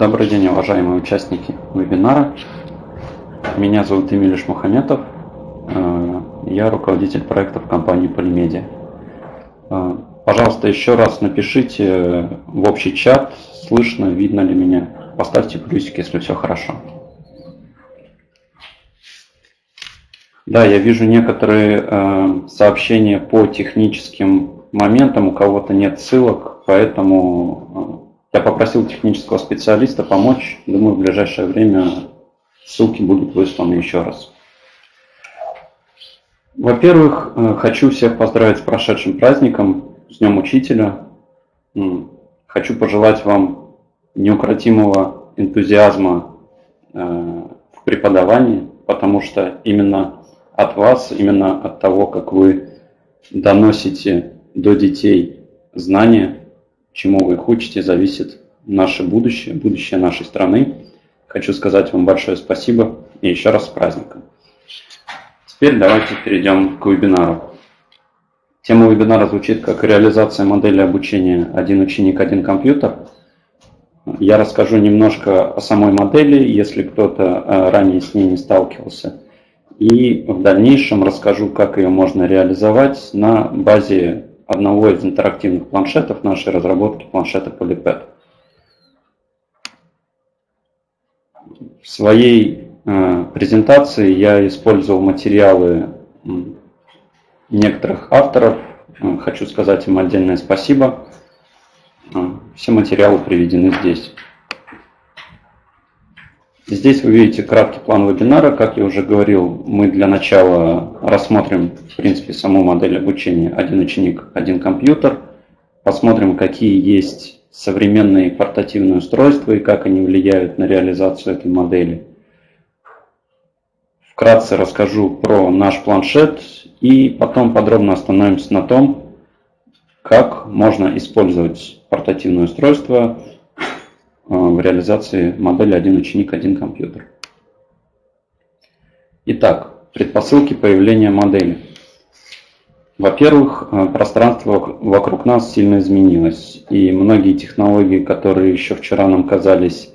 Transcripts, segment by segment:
Добрый день, уважаемые участники вебинара. Меня зовут Эмилиш Мухаметов. Э, я руководитель проектов компании Полимедиа. Э, пожалуйста, еще раз напишите в общий чат, слышно, видно ли меня. Поставьте плюсик, если все хорошо. Да, я вижу некоторые э, сообщения по техническим моментам, у кого-то нет ссылок, поэтому я попросил технического специалиста помочь. Думаю, в ближайшее время ссылки будут высланы еще раз. Во-первых, э, хочу всех поздравить с прошедшим праздником, с Днем Учителя. Хочу пожелать вам неукротимого энтузиазма э, в преподавании, потому что именно от вас, именно от того, как вы доносите до детей знания, чему вы их учите, зависит наше будущее, будущее нашей страны. Хочу сказать вам большое спасибо и еще раз с праздником. Теперь давайте перейдем к вебинару. Тема вебинара звучит как реализация модели обучения «Один ученик, один компьютер». Я расскажу немножко о самой модели, если кто-то э, ранее с ней не сталкивался. И в дальнейшем расскажу, как ее можно реализовать на базе одного из интерактивных планшетов нашей разработки, планшета Polypad. В своей э, презентации я использовал материалы некоторых авторов. Э, хочу сказать им отдельное спасибо. Э, все материалы приведены здесь. Здесь вы видите краткий план вебинара. Как я уже говорил, мы для начала рассмотрим, в принципе, саму модель обучения «Один ученик, один компьютер». Посмотрим, какие есть современные портативные устройства и как они влияют на реализацию этой модели. Вкратце расскажу про наш планшет и потом подробно остановимся на том, как можно использовать портативное устройство в реализации модели «Один ученик, один компьютер». Итак, предпосылки появления модели. Во-первых, э, пространство вокруг нас сильно изменилось, и многие технологии, которые еще вчера нам казались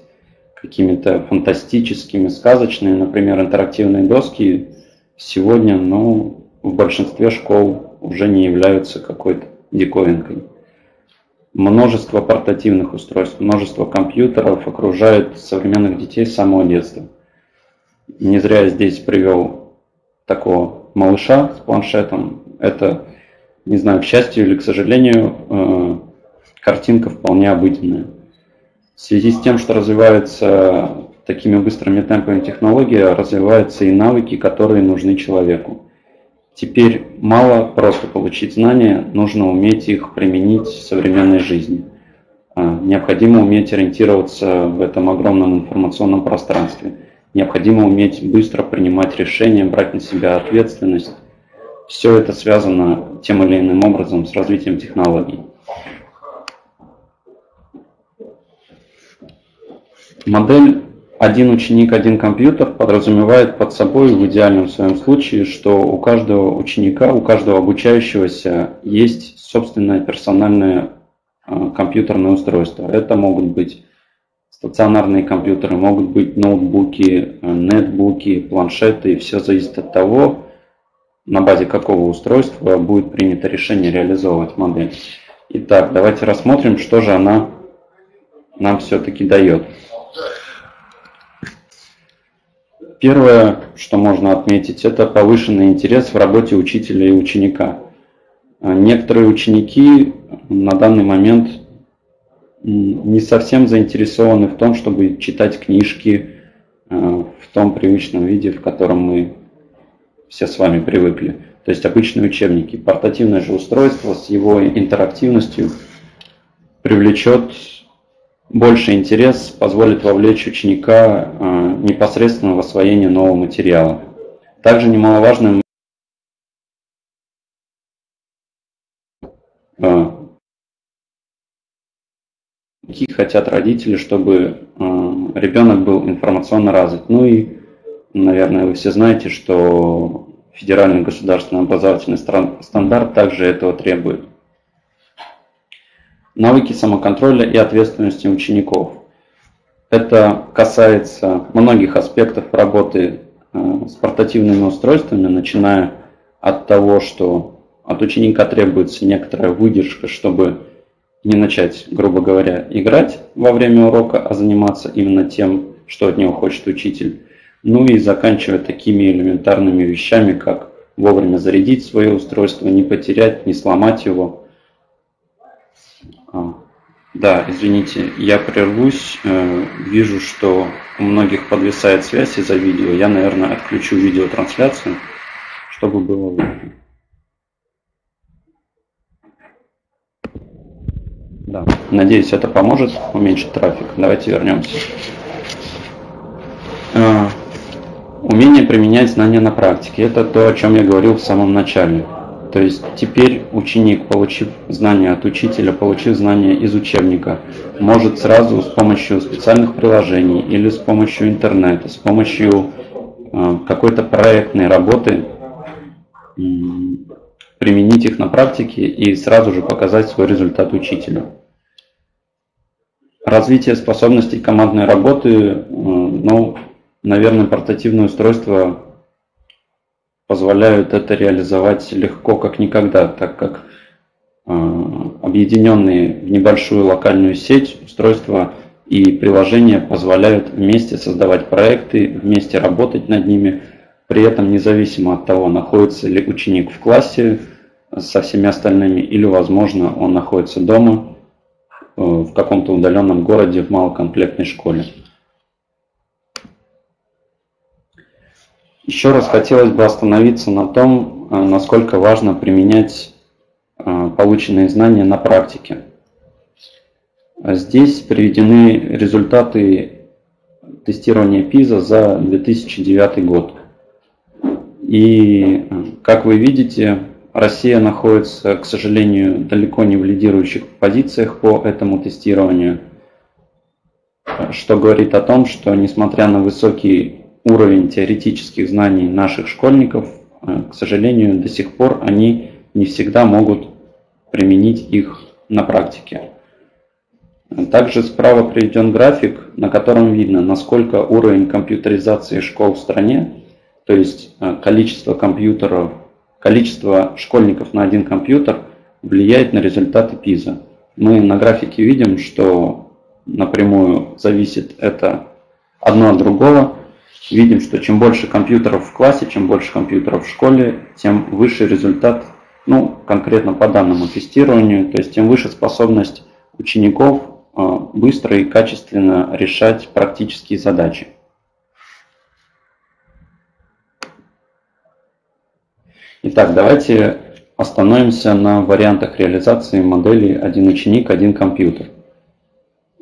какими-то фантастическими, сказочными, например, интерактивные доски, сегодня ну, в большинстве школ уже не являются какой-то диковинкой множество портативных устройств, множество компьютеров окружает современных детей с самого детства. Не зря я здесь привел такого малыша с планшетом. Это, не знаю, к счастью или к сожалению, э, картинка вполне обыденная. В связи с тем, что развиваются такими быстрыми темпами технологии, развиваются и навыки, которые нужны человеку. Теперь мало просто получить знания, нужно уметь их применить в современной жизни. А, необходимо уметь ориентироваться в этом огромном информационном пространстве. Необходимо уметь быстро принимать решения, брать на себя ответственность. Все это связано тем или иным образом с развитием технологий. Модель один ученик, один компьютер подразумевает под собой в идеальном своем случае, что у каждого ученика, у каждого обучающегося есть собственное персональное а, компьютерное устройство. Это могут быть стационарные компьютеры, могут быть ноутбуки, э, нетбуки, планшеты. И все зависит от того, на базе какого устройства будет принято решение реализовывать модель. Итак, давайте рассмотрим, что же она нам все-таки дает. Первое, что можно отметить, это повышенный интерес в работе учителя и ученика. А, некоторые ученики на данный момент не совсем заинтересованы в том, чтобы читать книжки а, в том привычном виде, в котором мы все с вами привыкли. То есть обычные учебники. Портативное же устройство с его интерактивностью привлечет больше интерес позволит вовлечь ученика э, непосредственно в освоение нового материала. Также немаловажным э, хотят родители, чтобы э, ребенок был информационно развит. Ну и, наверное, вы все знаете, что федеральный государственный образовательный стандарт также этого требует навыки самоконтроля и ответственности учеников. Это касается многих аспектов работы с портативными устройствами, начиная от того, что от ученика требуется некоторая выдержка, чтобы не начать, грубо говоря, играть во время урока, а заниматься именно тем, что от него хочет учитель. Ну и заканчивая такими элементарными вещами, как вовремя зарядить свое устройство, не потерять, не сломать его. А, да, извините, я прервусь. Э, вижу, что у многих подвисает связь из-за видео. Я, наверное, отключу видеотрансляцию, чтобы было видно. Да. Надеюсь, это поможет уменьшить трафик. Давайте вернемся. А, умение применять знания на практике. Это то, о чем я говорил в самом начале. То есть теперь ученик, получив знания от учителя, получив знания из учебника, может сразу с помощью специальных приложений или с помощью интернета, с помощью э, какой-то проектной работы применить их на практике и сразу же показать свой результат учителю. Развитие способностей командной работы, э, ну, наверное, портативные устройства позволяют это реализовать легко, как никогда, так как э, объединенные в небольшую локальную сеть устройства и приложения позволяют вместе создавать проекты, вместе работать над ними, при этом независимо от того, находится ли ученик в классе со всеми остальными или, возможно, он находится дома – Э, в каком-то удаленном городе в малокомплектной школе. Еще раз хотелось бы остановиться на том, э, насколько важно применять э, полученные знания на практике. Здесь приведены результаты тестирования ПИЗа за 2009 год. И, как вы видите, Россия находится, к сожалению, далеко не в лидирующих позициях по этому тестированию, что говорит о том, что несмотря на высокий уровень теоретических знаний наших школьников, э, к сожалению, до сих пор они не всегда могут применить их на практике. Также справа приведен график, на котором видно, насколько уровень компьютеризации школ в стране, то есть э, количество компьютеров количество школьников на один компьютер влияет на результаты ПИЗа. Мы на графике видим, что напрямую зависит это одно от другого. Видим, что чем больше компьютеров в классе, чем больше компьютеров в школе, тем выше результат, ну, конкретно по данному тестированию, то есть тем выше способность учеников э, быстро и качественно решать практические задачи. Итак, давайте остановимся на вариантах реализации модели «один ученик, один компьютер».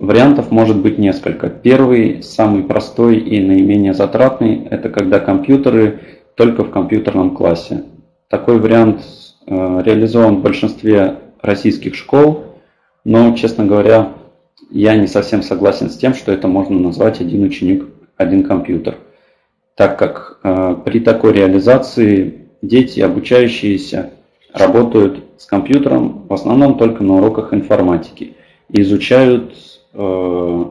Вариантов может быть несколько. Первый, самый простой и наименее затратный, это когда компьютеры только в компьютерном классе. Такой вариант э, реализован в большинстве российских школ, но, честно говоря, я не совсем согласен с тем, что это можно назвать один ученик, один компьютер. Так как э, при такой реализации дети, обучающиеся, работают с компьютером в основном только на уроках информатики и изучают э,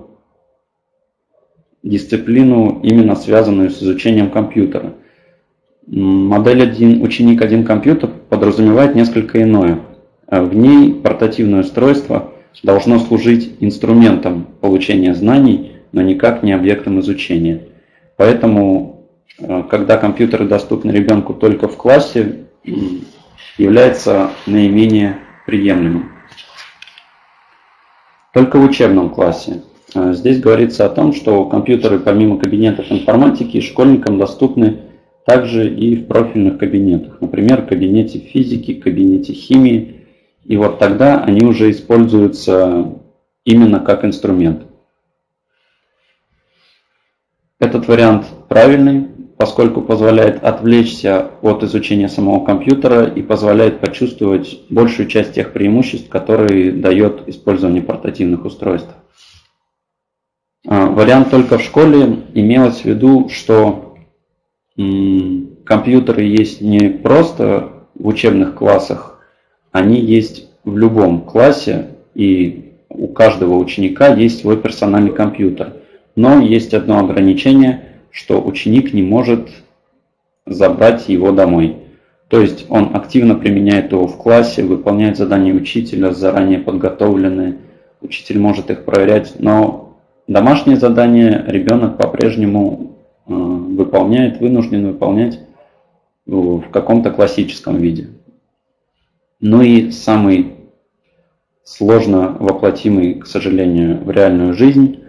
дисциплину, именно связанную с изучением компьютера. Модель один ученик один компьютер подразумевает несколько иное. В ней портативное устройство должно служить инструментом получения знаний, но никак не объектом изучения. Поэтому Э, когда компьютеры доступны ребенку только в классе, является наименее приемлемым. Только в учебном классе. Э, здесь говорится о том, что компьютеры помимо кабинетов информатики школьникам доступны также и в профильных кабинетах. Например, в кабинете физики, кабинете химии. И вот тогда они уже используются именно как инструмент. Этот вариант правильный, поскольку позволяет отвлечься от изучения самого компьютера и позволяет почувствовать большую часть тех преимуществ, которые дает использование портативных устройств. А, вариант только в школе имелось в виду, что компьютеры есть не просто в учебных классах, они есть в любом классе, и у каждого ученика есть свой персональный компьютер. Но есть одно ограничение, что ученик не может забрать его домой. То есть он активно применяет его в классе, выполняет задания учителя, заранее подготовленные. Учитель может их проверять, но домашние задания ребенок по-прежнему э, выполняет, вынужден выполнять в каком-то классическом виде. Ну и самый сложно воплотимый, к сожалению, в реальную жизнь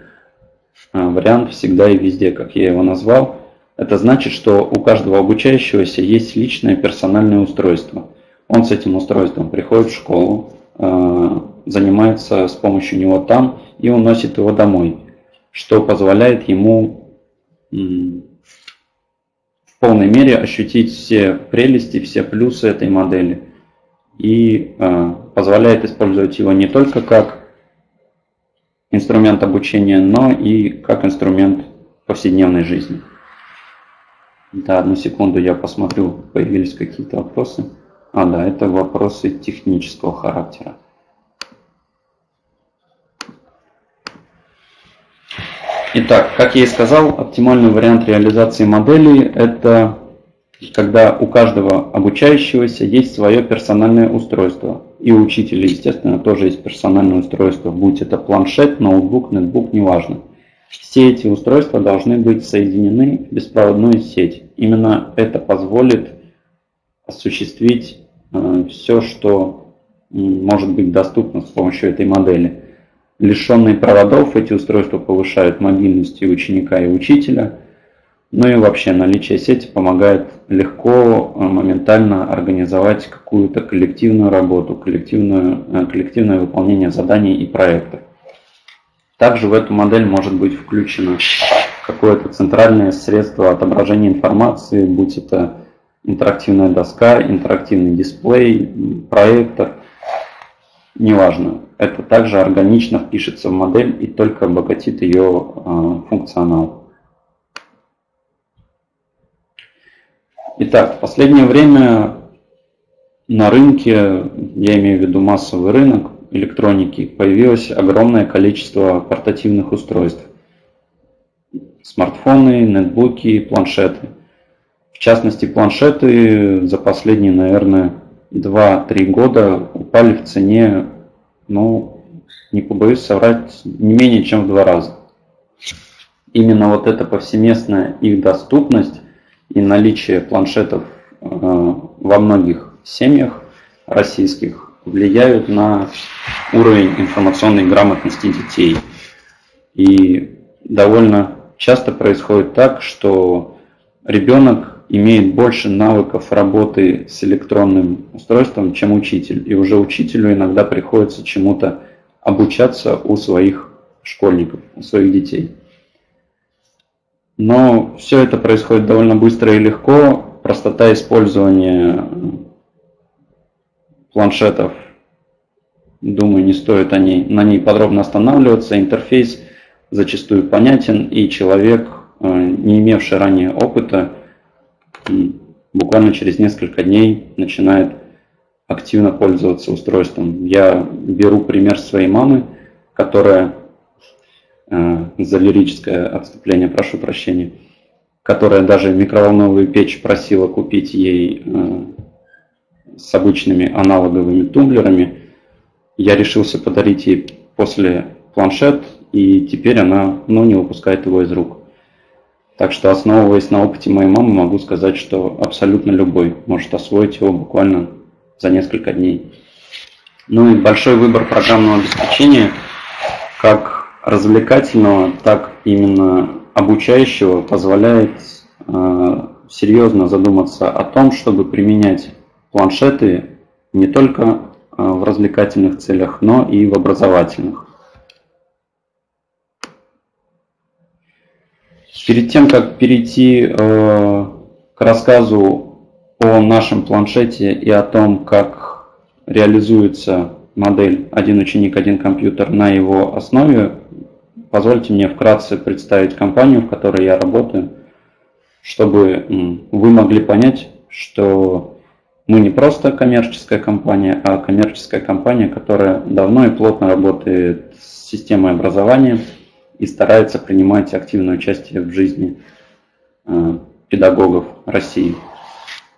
вариант всегда и везде, как я его назвал – это значит, что у каждого обучающегося есть личное персональное устройство. Он с этим устройством приходит в школу, э, занимается с помощью него там и уносит его домой, что позволяет ему в полной мере ощутить все прелести, все плюсы этой модели и э, позволяет использовать его не только как инструмент обучения, но и как инструмент повседневной жизни. Да, одну секунду я посмотрю, появились какие-то вопросы. А, да, это вопросы технического характера. Итак, как я и сказал, оптимальный вариант реализации модели – это когда у каждого обучающегося есть свое персональное устройство. И у учителя, естественно, тоже есть персональное устройство, будь это планшет, ноутбук, нетбук, неважно. Все эти устройства должны быть соединены в беспроводную сеть. Именно это позволит осуществить э, все, что может быть доступно с помощью этой модели. Лишенные проводов эти устройства повышают мобильность и ученика, и учителя. Ну и вообще наличие сети помогает легко, э, моментально организовать какую-то коллективную работу, коллективную, э, коллективное выполнение заданий и проектов. Также в эту модель может быть включено какое-то центральное средство отображения информации, будь это интерактивная доска, интерактивный дисплей, проектор, неважно. Это также органично впишется в модель и только обогатит ее э, функционал. Итак, в последнее время на рынке, я имею в виду массовый рынок, электроники появилось огромное количество портативных устройств. Смартфоны, нетбуки, планшеты. В частности, планшеты за последние, наверное, 2-3 года упали в цене, ну, не побоюсь соврать, не менее чем в два раза. Именно вот эта повсеместная их доступность и наличие планшетов э, во многих семьях российских влияют на уровень информационной грамотности детей. И довольно часто происходит так, что ребенок имеет больше навыков работы с электронным устройством, чем учитель. И уже учителю иногда приходится чему-то обучаться у своих школьников, у своих детей. Но все это происходит довольно быстро и легко. Простота использования планшетов, думаю, не стоит о ней, на ней подробно останавливаться. Интерфейс зачастую понятен, и человек, э, не имевший ранее опыта, буквально через несколько дней начинает активно пользоваться устройством. Я беру пример своей мамы, которая, за лирическое отступление прошу прощения, которая даже микроволновую печь просила купить ей э, с обычными аналоговыми тумблерами. Я решился подарить ей после планшет, и теперь она ну, не выпускает его из рук. Так что, основываясь на опыте моей мамы, могу сказать, что абсолютно любой может освоить его буквально за несколько дней. Ну и большой выбор программного обеспечения, как развлекательного, так именно обучающего, позволяет э, серьезно задуматься о том, чтобы применять планшеты не только э, в развлекательных целях, но и в образовательных. Перед тем, как перейти э, к рассказу о нашем планшете и о том, как реализуется модель «Один ученик, один компьютер» на его основе, позвольте мне вкратце представить компанию, в которой я работаю, чтобы вы могли понять, что мы не просто коммерческая компания, а коммерческая компания, которая давно и плотно работает с системой образования и старается принимать активное участие в жизни э, педагогов России.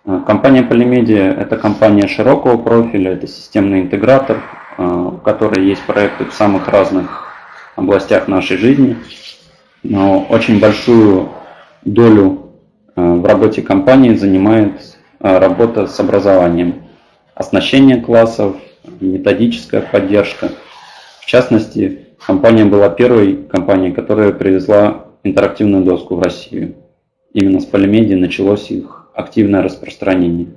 Э, компания Polymedia – это компания широкого профиля, это системный интегратор, у которой есть проекты в самых разных областях нашей жизни, но очень большую долю в работе компании занимает работа с образованием, оснащение классов, методическая поддержка. В частности, компания была первой компанией, которая привезла интерактивную доску в Россию. Именно с Polymedia началось их активное распространение.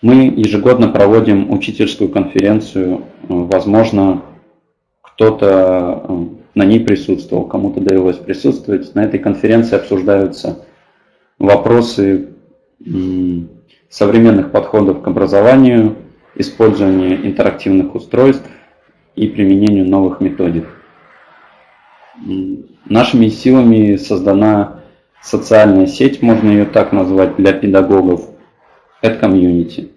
Мы ежегодно проводим учительскую конференцию. Возможно, кто-то э, на ней присутствовал, кому-то довелось присутствовать. На этой конференции обсуждаются вопросы современных подходов к образованию, использования интерактивных устройств и применению новых методик. Нашими силами создана социальная сеть, можно ее так назвать, для педагогов, AdCommunity.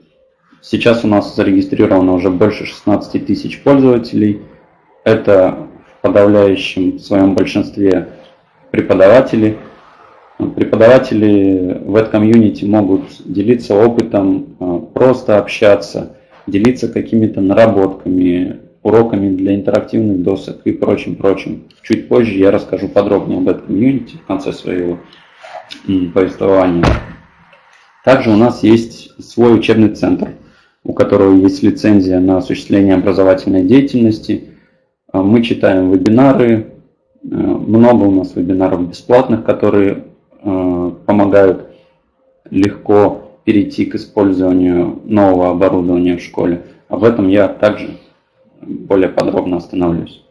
Сейчас у нас зарегистрировано уже больше 16 тысяч пользователей. Это в подавляющем своем большинстве преподаватели. Преподаватели в AdCommunity могут делиться опытом, а, просто общаться, делиться какими-то наработками, уроками для интерактивных досок и прочим-прочим. Чуть позже я расскажу подробнее об этом комьюнити в конце своего повествования. Также у нас есть свой учебный центр, у которого есть лицензия на осуществление образовательной деятельности. А, мы читаем вебинары, э, много у нас вебинаров бесплатных, которые э, помогают легко перейти к использованию нового оборудования в школе. Об этом я также более подробно остановлюсь.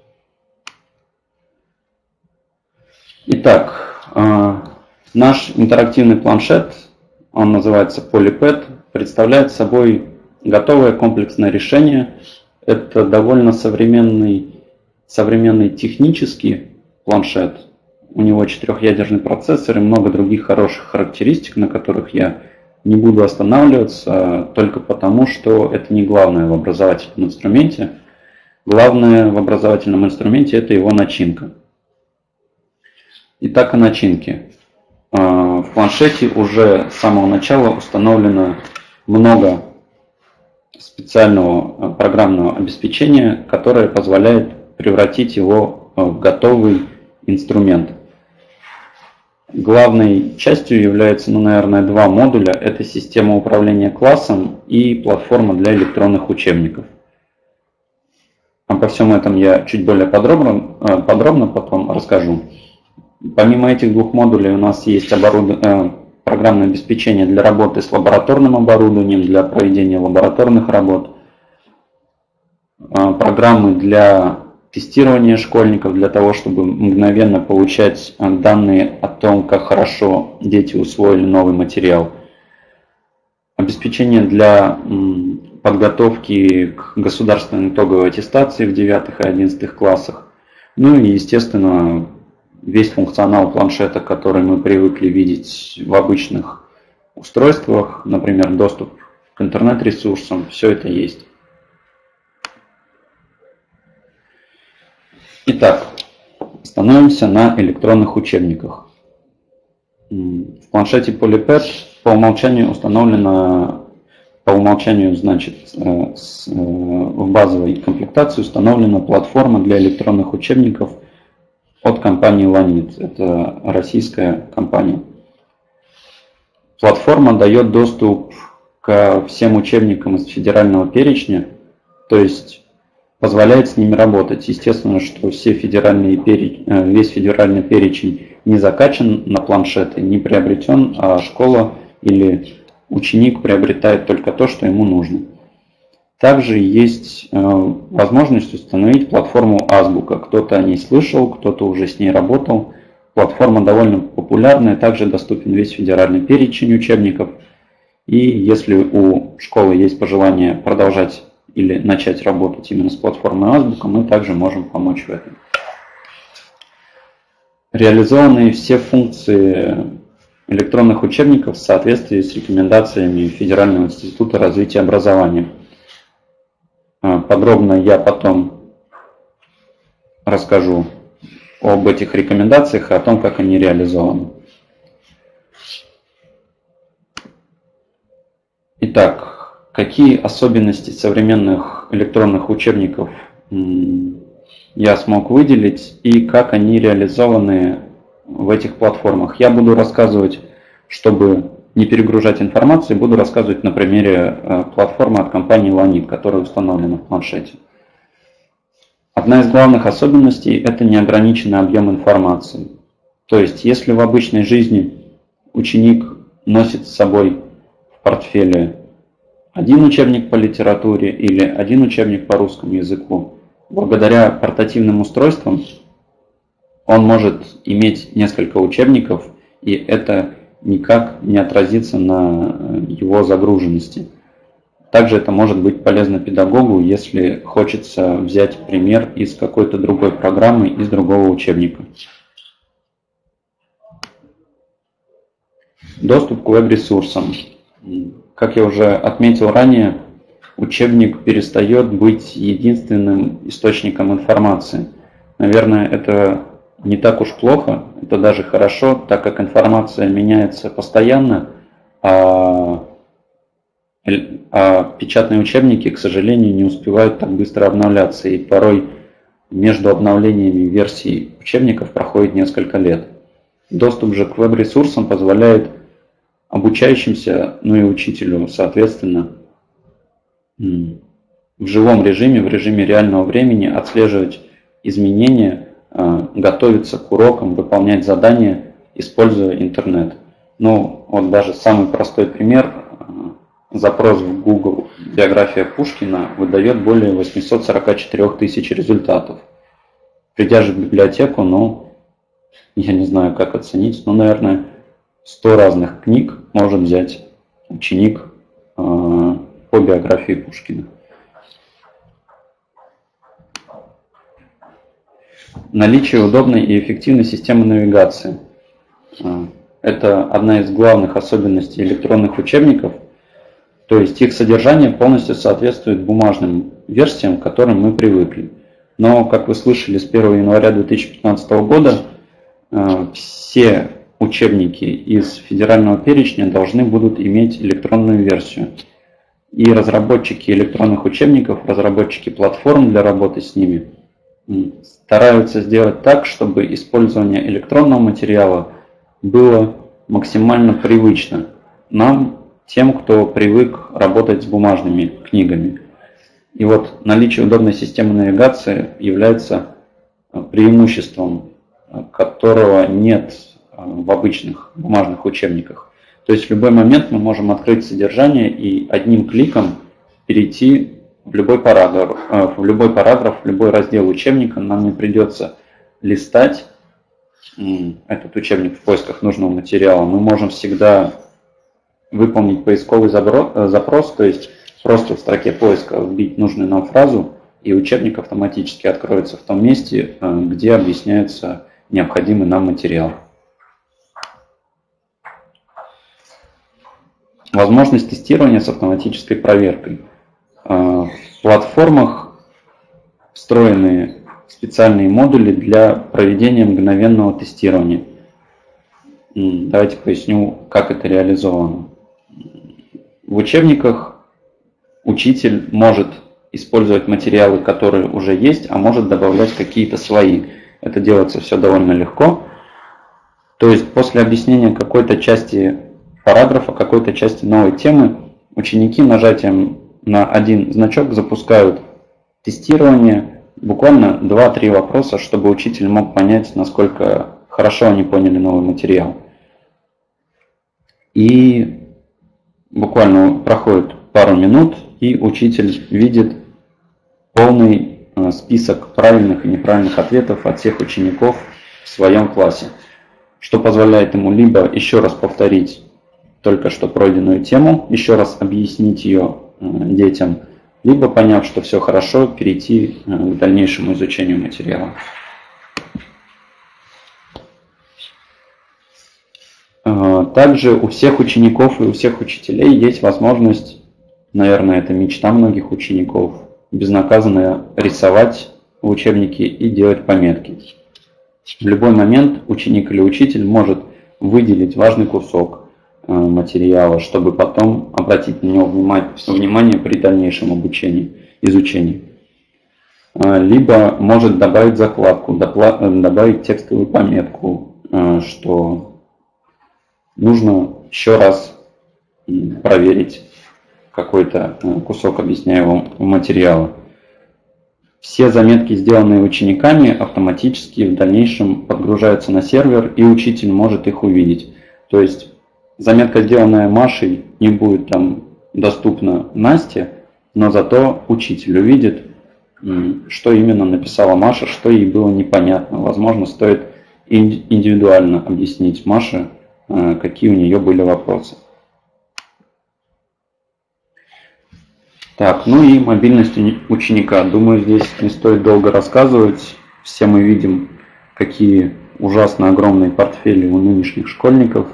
Итак, э, наш интерактивный планшет, он называется PolyPad, представляет собой готовое комплексное решение. Это довольно современный, современный технический планшет. У него четырехъядерный процессор и много других хороших характеристик, на которых я не буду останавливаться только потому, что это не главное в образовательном инструменте. Главное в образовательном инструменте это его начинка. Итак, о начинке. А, в планшете уже с самого начала установлено много специального а, программного обеспечения, которое позволяет превратить его в готовый инструмент – Главной частью является, ну, наверное, два модуля. Это система управления классом и платформа для электронных учебников. Обо всем этом я чуть более подробно, э, подробно потом расскажу. Помимо этих двух модулей у нас есть оборуд... Э, программное обеспечение для работы с лабораторным оборудованием, для проведения лабораторных работ, э, программы для тестирование школьников для того, чтобы мгновенно получать э, данные о том, как хорошо дети усвоили новый материал. Обеспечение для подготовки к государственной итоговой аттестации в 9 и 11 классах. Ну и, естественно, весь функционал планшета, который мы привыкли видеть в обычных устройствах, например, доступ к интернет-ресурсам, все это есть. Итак, становимся на электронных учебниках. В планшете PolyPad по умолчанию установлено, по умолчанию, значит, э, э, в базовой комплектации установлена платформа для электронных учебников от компании Lanit. Это российская компания. Платформа дает доступ ко всем учебникам из федерального перечня, то есть позволяет с ними работать. Естественно, что все федеральные переч... Э, весь федеральный перечень не закачан на планшеты, не приобретен, а школа или ученик приобретает только то, что ему нужно. Также есть э, возможность установить платформу Азбука. Кто-то о ней слышал, кто-то уже с ней работал. Платформа довольно популярная, также доступен весь федеральный перечень учебников. И если у школы есть пожелание продолжать или начать работать именно с платформой Азбука, мы также можем помочь в этом. Реализованы все функции электронных учебников в соответствии с рекомендациями Федерального института развития образования. А, подробно я потом расскажу об этих рекомендациях и о том, как они реализованы. Итак, какие особенности современных электронных учебников я смог выделить и как они реализованы в этих платформах. Я буду рассказывать, чтобы не перегружать информацию, буду рассказывать на примере э, платформы от компании Lanit, которая установлена в планшете. Одна из главных особенностей – это неограниченный объем информации. То есть, если в обычной жизни ученик носит с собой в портфеле один учебник по литературе или один учебник по русскому языку, благодаря портативным устройствам он может иметь несколько учебников, и это никак не отразится на его загруженности. Также это может быть полезно педагогу, если хочется взять пример из какой-то другой программы, из другого учебника. Доступ к веб-ресурсам. Как я уже отметил ранее, учебник перестает быть единственным источником информации. Наверное, это не так уж плохо, это даже хорошо, так как информация меняется постоянно, а а печатные учебники, к сожалению, не успевают так быстро обновляться, и порой между обновлениями версий учебников проходит несколько лет. Доступ же к веб-ресурсам позволяет обучающимся, ну и учителю, соответственно, в живом режиме, в режиме реального времени отслеживать изменения, а, готовиться к урокам, выполнять задания, используя интернет. Ну, вот даже самый простой пример а, Запрос в Google «Биография Пушкина» выдает более 844 тысяч результатов. Придя же в библиотеку, ну, я не знаю, как оценить, но, наверное, 100 разных книг может взять ученик э, по биографии Пушкина. Наличие удобной и эффективной системы навигации. Э, это одна из главных особенностей электронных учебников – то есть их содержание полностью соответствует бумажным версиям, к которым мы привыкли. Но, как вы слышали, с 1 января 2015 года э, все учебники из федерального перечня должны будут иметь электронную версию. И разработчики электронных учебников, разработчики платформ для работы с ними стараются сделать так, чтобы использование электронного материала было максимально привычно нам, тем, кто привык работать с бумажными книгами. И вот наличие удобной системы навигации является э, преимуществом, э, которого нет в обычных бумажных учебниках. То есть в любой момент мы можем открыть содержание и одним кликом перейти в любой параграф, в любой параграф, в любой раздел учебника. Нам не придется листать этот учебник в поисках нужного материала. Мы можем всегда выполнить поисковый э, запрос, то есть просто в строке поиска вбить нужную нам фразу, и учебник автоматически откроется в том месте, э, где объясняется необходимый нам материал. Возможность тестирования с автоматической проверкой. Э, в платформах встроены специальные модули для проведения мгновенного тестирования. Давайте поясню, как это реализовано. В учебниках учитель может использовать материалы, которые уже есть, а может добавлять какие-то свои. Это делается все довольно легко. То есть после объяснения какой-то части параграфа, какой-то части новой темы, ученики нажатием на один значок запускают тестирование, буквально 2-3 вопроса, чтобы учитель мог понять, насколько хорошо они поняли новый материал. И буквально проходит пару минут, и учитель видит полный э, список правильных и неправильных ответов от всех учеников в своем классе, что позволяет ему либо еще раз повторить только что пройденную тему, еще раз объяснить ее э, детям, либо, поняв, что все хорошо, перейти э, к дальнейшему изучению материала. А, также у всех учеников и у всех учителей есть возможность, наверное, это мечта многих учеников, безнаказанно рисовать в учебнике и делать пометки. В любой момент ученик или учитель может выделить важный кусок э, материала, чтобы потом обратить на него внимание при дальнейшем обучении, изучении. Э, либо может добавить закладку, добавить текстовую пометку, что нужно еще раз проверить какой-то кусок объясняемого материала. Все заметки, сделанные учениками, автоматически в дальнейшем подгружаются на сервер, и учитель может их увидеть. То есть заметка, сделанная Машей, не будет там доступна Насте, но зато учитель увидит, что именно написала Маша, что ей было непонятно. Возможно, стоит индивидуально объяснить Маше, э, какие у нее были вопросы. Так, ну и мобильность ученика. Думаю, здесь не стоит долго рассказывать. Все мы видим, какие ужасно огромные портфели у нынешних школьников.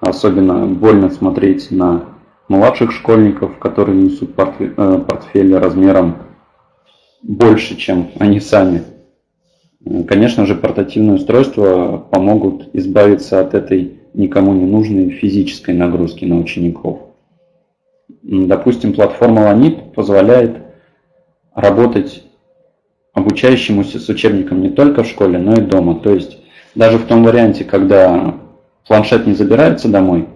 Особенно больно смотреть на младших школьников, которые несут э, портфели размером больше, чем они сами. Конечно же, портативные устройства помогут избавиться от этой никому не нужной физической нагрузки на учеников. Допустим, платформа Lanit позволяет работать обучающемуся с учебником не только в школе, но и дома. То есть даже в том варианте, когда планшет не забирается домой,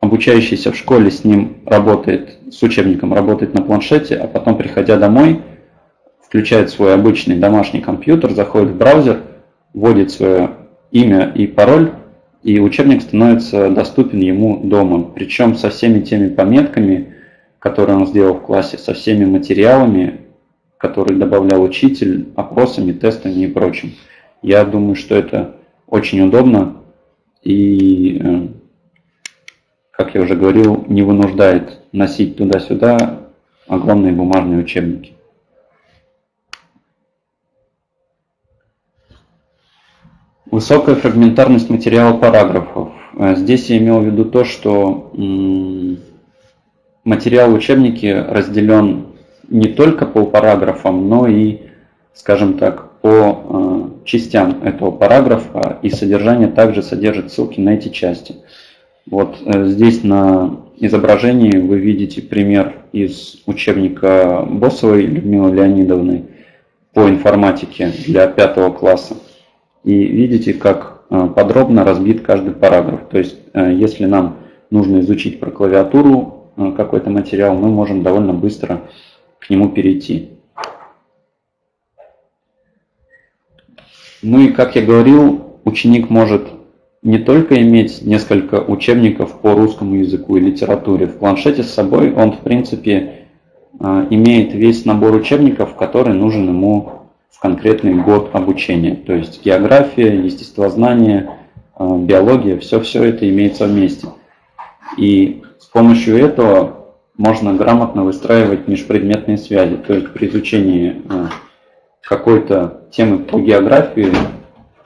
обучающийся в школе с ним работает, с учебником работает на планшете, а потом, приходя домой, включает свой обычный домашний компьютер, заходит в браузер, вводит свое имя и пароль, и учебник становится доступен ему дома, причем со всеми теми пометками, которые он сделал в классе, со всеми материалами, которые добавлял учитель, опросами, тестами и прочим. Я думаю, что это очень удобно и, э, как я уже говорил, не вынуждает носить туда-сюда огромные бумажные учебники. Высокая фрагментарность материала параграфов. Э, здесь я имел в виду то, что материал учебники разделен не только по параграфам, но и, скажем так, по э, частям этого параграфа, и содержание также содержит ссылки на эти части. Вот э, здесь на изображении вы видите пример из учебника Боссовой Людмилы Леонидовны по информатике для пятого класса. И видите, как э, подробно разбит каждый параграф. То есть, если нам нужно изучить про клавиатуру какой-то материал, мы можем довольно быстро к нему перейти. Ну и, как я говорил, ученик может не только иметь несколько учебников по русскому языку и литературе. В планшете с собой он, в принципе, имеет весь набор учебников, который нужен ему в конкретный год обучения. То есть география, естествознание, э, биология, все-все это имеется вместе. И с помощью этого можно грамотно выстраивать межпредметные связи. То есть при изучении э, какой-то темы по географии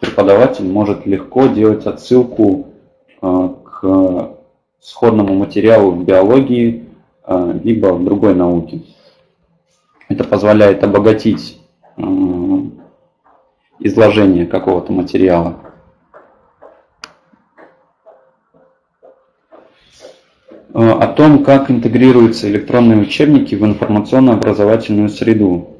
преподаватель может легко делать отсылку э, к сходному материалу в биологии, либо в другой науке. Это позволяет обогатить изложение какого-то материала. О том, как интегрируются электронные учебники в информационно-образовательную среду.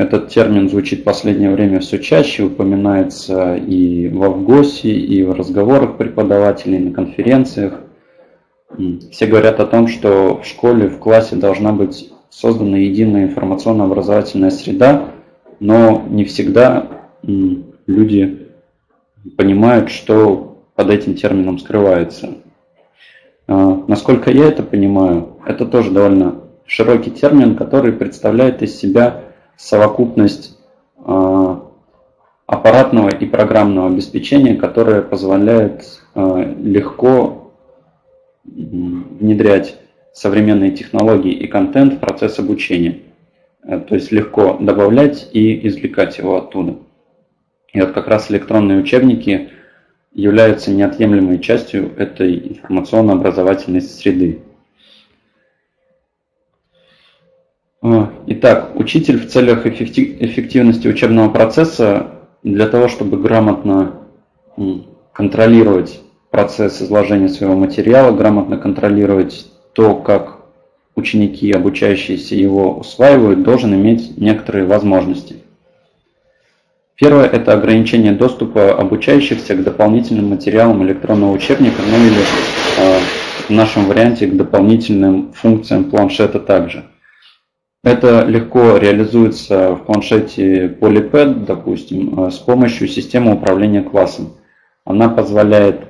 Этот термин звучит в последнее время все чаще, упоминается и в ВГОСе, и в разговорах преподавателей, на конференциях. Все говорят о том, что в школе, в классе должна быть создана единая информационно-образовательная среда, но не всегда люди понимают, что под этим термином скрывается. А, насколько я это понимаю, это тоже довольно широкий термин, который представляет из себя совокупность а, аппаратного и программного обеспечения, которое позволяет а, легко внедрять современные технологии и контент в процесс обучения. Э, то есть легко добавлять и извлекать его оттуда. И вот как раз электронные учебники являются неотъемлемой частью этой информационно-образовательной среды. Э, итак, учитель в целях эффективности учебного процесса для того, чтобы грамотно контролировать процесс изложения своего материала, грамотно контролировать то, как ученики, обучающиеся его усваивают, должен иметь некоторые возможности. Первое – это ограничение доступа обучающихся к дополнительным материалам электронного учебника, ну или э, в нашем варианте к дополнительным функциям планшета также. Это легко реализуется в планшете PolyPad, допустим, э, с помощью системы управления классом. Она позволяет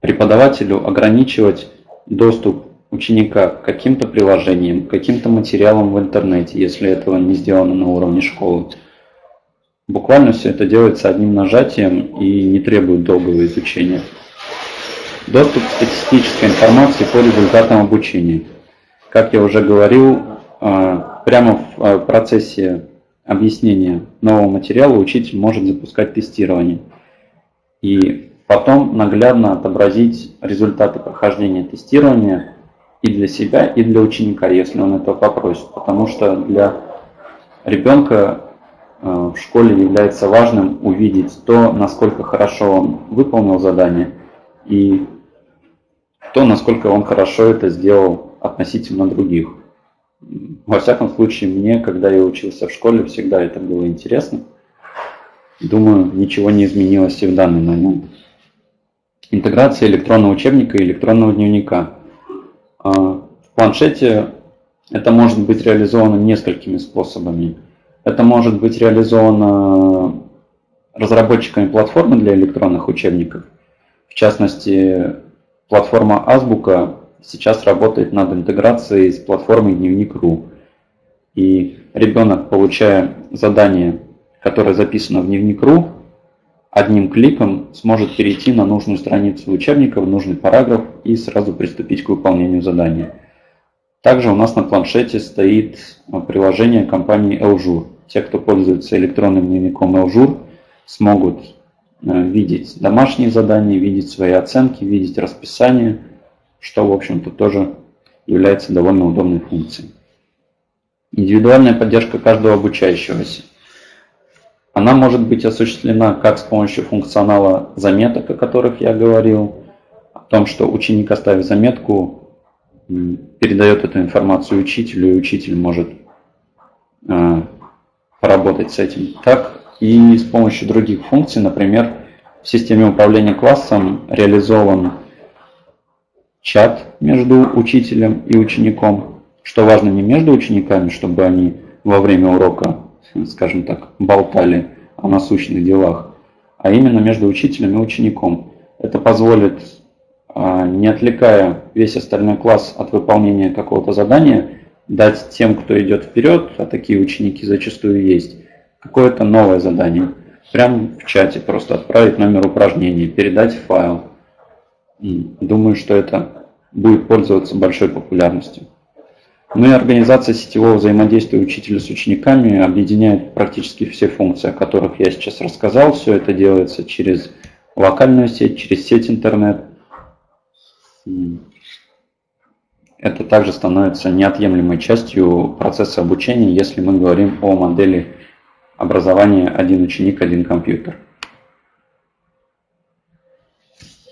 преподавателю ограничивать доступ ученика к каким-то приложениям, к каким-то материалам в интернете, если этого не сделано на уровне школы. Буквально все это делается одним нажатием и не требует долгого изучения. Доступ к статистической информации по результатам обучения. Как я уже говорил, а, прямо в а, процессе объяснения нового материала учитель может запускать тестирование. И потом наглядно отобразить результаты прохождения тестирования и для себя, и для ученика, если он этого попросит. Потому что для ребенка э, в школе является важным увидеть то, насколько хорошо он выполнил задание, и то, насколько он хорошо это сделал относительно других. Во всяком случае, мне, когда я учился в школе, всегда это было интересно. Думаю, ничего не изменилось и в данный момент. Интеграция электронного учебника и электронного дневника. А, в планшете это может быть реализовано несколькими способами. Это может быть реализовано разработчиками платформы для электронных учебников. В частности, платформа Азбука сейчас работает над интеграцией с платформой Дневник.ру. И ребенок, получая задание, которое записано в Дневник.ру, одним кликом сможет перейти на нужную страницу учебника, в нужный параграф и сразу приступить к выполнению задания. Также у нас на планшете стоит приложение компании Eljour. Те, кто пользуется электронным дневником Eljour, смогут э, видеть домашние задания, видеть свои оценки, видеть расписание, что, в общем-то, тоже является довольно удобной функцией. Индивидуальная поддержка каждого обучающегося. Она может быть осуществлена как с помощью функционала заметок, о которых я говорил, о том, что ученик, оставив заметку, передает эту информацию учителю, и учитель может э, поработать с этим. Так и с помощью других функций, например, в системе управления классом реализован чат между учителем и учеником, что важно не между учениками, чтобы они во время урока скажем так, болтали о насущных делах, а именно между учителем и учеником. Это позволит, а, не отвлекая весь остальной класс от выполнения какого-то задания, дать тем, кто идет вперед, а такие ученики зачастую есть, какое-то новое задание. Прямо в чате просто отправить номер упражнений, передать файл. Думаю, что это будет пользоваться большой популярностью. Ну и организация сетевого взаимодействия учителя с учениками объединяет практически все функции, о которых я сейчас рассказал. Все это делается через локальную сеть, через сеть интернет. Это также становится неотъемлемой частью процесса обучения, если мы говорим о модели образования один ученик, один компьютер.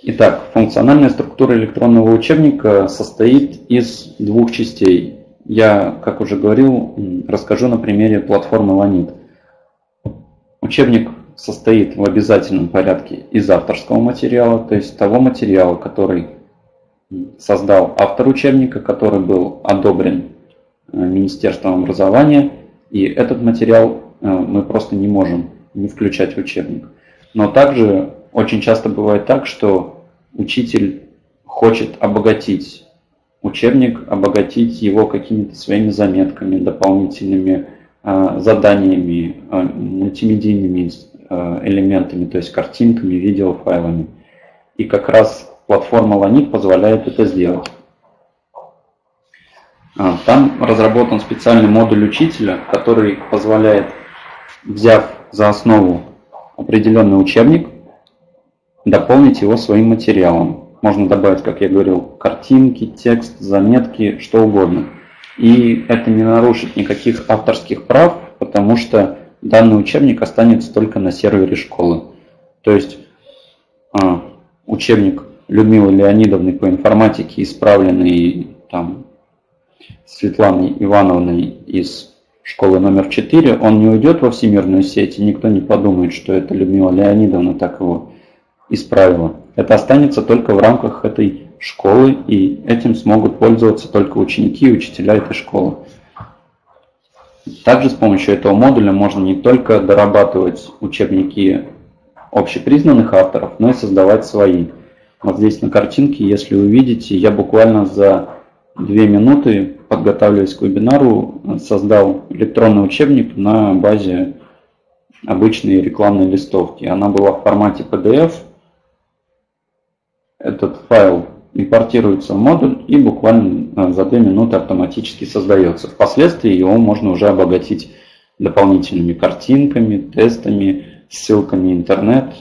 Итак, функциональная структура электронного учебника состоит из двух частей я, как уже говорил, расскажу на примере платформы Lanit. Учебник состоит в обязательном порядке из авторского материала, то есть того материала, который создал автор учебника, который был одобрен э, Министерством образования, и этот материал э, мы просто не можем не включать в учебник. Но также очень часто бывает так, что учитель хочет обогатить учебник, обогатить его какими-то своими заметками, дополнительными э, заданиями, э, мультимедийными э, элементами, то есть картинками, видеофайлами. И как раз платформа Lanit позволяет это сделать. А, там разработан специальный модуль учителя, который позволяет, взяв за основу определенный учебник, дополнить его своим материалом. Можно добавить, как я говорил, картинки, текст, заметки, что угодно. И это не нарушит никаких авторских прав, потому что данный учебник останется только на сервере школы. То есть а, учебник Людмилы Леонидовны по информатике, исправленный там, Светланой Ивановной из школы номер 4, он не уйдет во всемирную сеть, и никто не подумает, что это Людмила Леонидовна так его исправила. Это останется только в рамках этой школы, и этим смогут пользоваться только ученики и учителя этой школы. Также с помощью этого модуля можно не только дорабатывать учебники общепризнанных авторов, но и создавать свои. Вот здесь на картинке, если вы видите, я буквально за две минуты, подготавливаясь к вебинару, создал электронный учебник на базе обычной рекламной листовки. Она была в формате PDF. Этот файл импортируется в модуль и буквально за две минуты автоматически создается. Впоследствии его можно уже обогатить дополнительными картинками, тестами, ссылками интернет,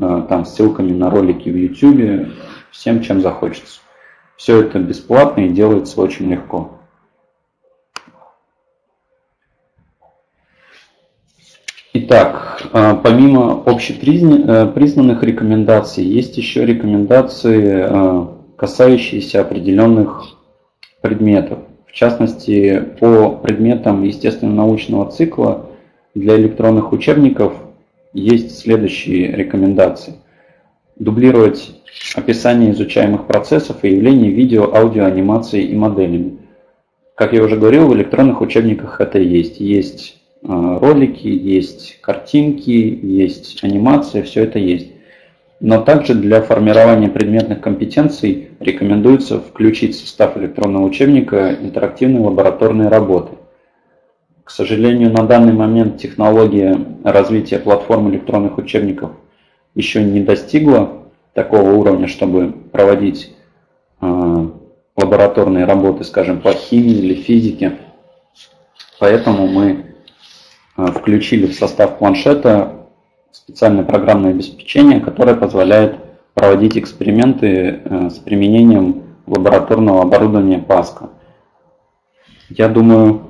э, там, ссылками на ролики в YouTube, всем, чем захочется. Все это бесплатно и делается очень легко. Итак, э, помимо общепризнанных рекомендаций, есть еще рекомендации, э, касающиеся определенных предметов. В частности, по предметам естественно-научного цикла для электронных учебников есть следующие рекомендации. Дублировать описание изучаемых процессов и явлений видео, аудио, анимацией и моделями. Как я уже говорил, в электронных учебниках это есть. Есть э, ролики, есть картинки, есть анимация, все это есть. Но также для формирования предметных компетенций рекомендуется включить в состав электронного учебника интерактивные лабораторные работы. К сожалению, на данный момент технология развития платформ электронных учебников еще не достигла такого уровня, чтобы проводить э, лабораторные работы, скажем, по химии или физике. Поэтому мы включили в состав планшета специальное программное обеспечение, которое позволяет проводить эксперименты э, с применением лабораторного оборудования Паска. Я думаю,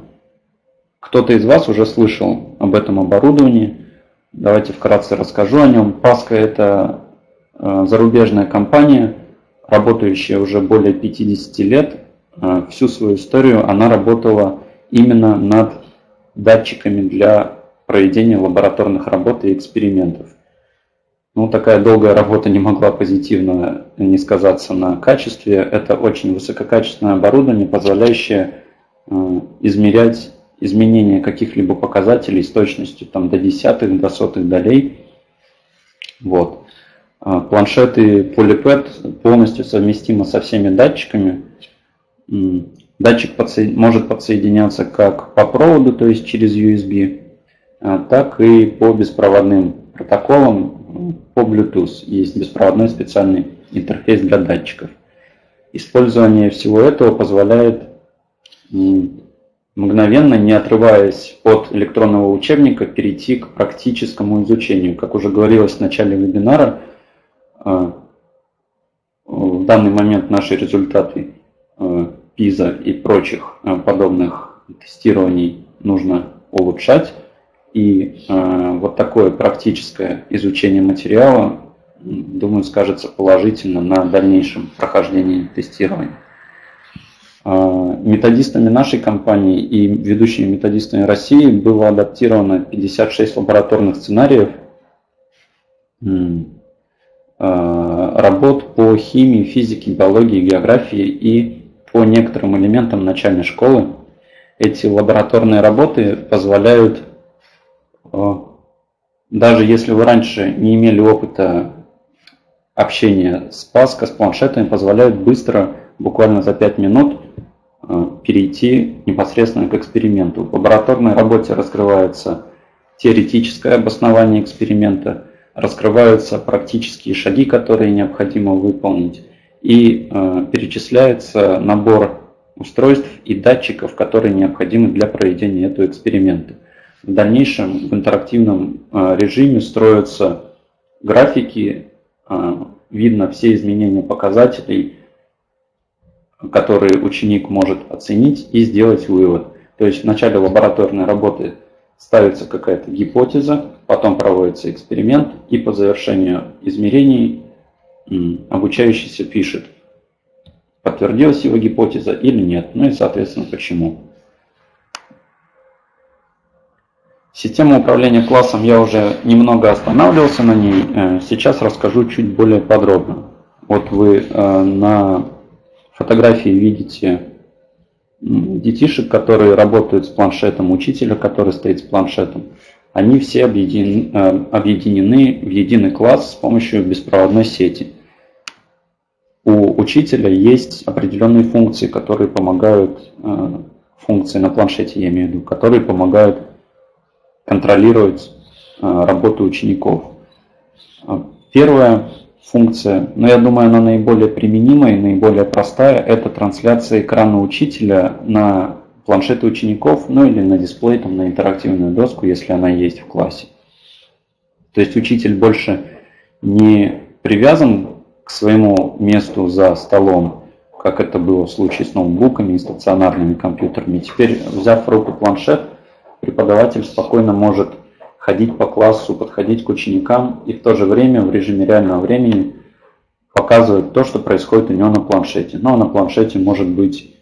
кто-то из вас уже слышал об этом оборудовании. Давайте вкратце расскажу о нем. Паска – это э, зарубежная компания, работающая уже более 50 лет. Э, всю свою историю она работала именно над датчиками для проведения лабораторных работ и экспериментов. Ну, такая долгая работа не могла позитивно не сказаться на качестве. Это очень высококачественное оборудование, позволяющее э, измерять изменение каких-либо показателей с точностью там, до десятых, до сотых долей. Вот. А, планшеты PolyPad полностью совместимы со всеми датчиками. Датчик может подсоединяться как по проводу, то есть через USB, а, так и по беспроводным протоколам, по Bluetooth. Есть беспроводной специальный интерфейс для датчиков. Использование всего этого позволяет мгновенно, не отрываясь от электронного учебника, перейти к практическому изучению. Как уже говорилось в начале вебинара, э, в данный момент наши результаты Э, и прочих э, подобных тестирований нужно улучшать. И вот такое практическое изучение материала, думаю, скажется положительно на дальнейшем прохождении тестирования. А, методистами нашей компании и ведущими методистами России было адаптировано 56 лабораторных сценариев работ по химии, физике, биологии, географии и по некоторым элементам начальной школы. Эти лабораторные работы позволяют, а, даже если вы раньше не имели опыта общения с Паско, с планшетами, позволяют быстро, буквально за 5 минут, Э, перейти непосредственно к эксперименту. В лабораторной работе раскрывается теоретическое обоснование эксперимента, раскрываются практические шаги, которые необходимо выполнить, и э, перечисляется набор устройств и датчиков, которые необходимы для проведения этого эксперимента. В дальнейшем в интерактивном э, режиме строятся графики, э, видно все изменения показателей, которые ученик может оценить и сделать вывод. То есть в начале лабораторной работы ставится какая-то гипотеза, потом проводится эксперимент, и по завершению измерений обучающийся пишет, подтвердилась его гипотеза или нет, ну и, соответственно, почему. Система управления классом я уже немного останавливался на ней, э, сейчас расскажу чуть более подробно. Вот вы э, на фотографии видите детишек, которые работают с планшетом, учителя, который стоит с планшетом. Они все объединены, э, объединены в единый класс с помощью беспроводной сети. У учителя есть определенные функции, которые помогают, функции на планшете я имею в виду, которые помогают контролировать э, работу учеников. А, первая функция, но я думаю, она наиболее применимая и наиболее простая, это трансляция экрана учителя на планшеты учеников, ну или на дисплей, там, на интерактивную доску, если она есть в классе. То есть учитель больше не привязан к своему месту за столом, как это было в случае с ноутбуками и стационарными компьютерами. Теперь, взяв в руку планшет, преподаватель спокойно может ходить по классу, подходить к ученикам и в то же время в режиме реального времени показывать то, что происходит у него на планшете. Но на планшете может быть